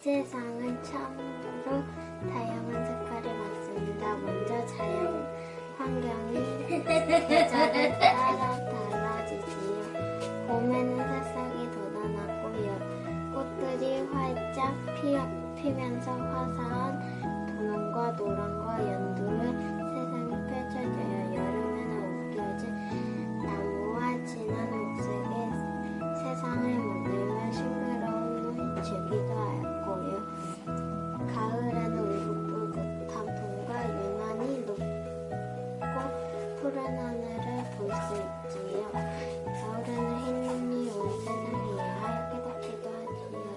세상은 참으로 다양한 색깔이 많습니다. 먼저 자연 환경이 계절에 따라 달라지지요. 봄에는 새싹이 돋아나고 여- 꽃들이 활짝 피어, 피면서 화사한 푸른 하늘을 볼 수 있지요. 겨울에는 흰 눈이 온 세상을 이해할 깨닫기도 하지요.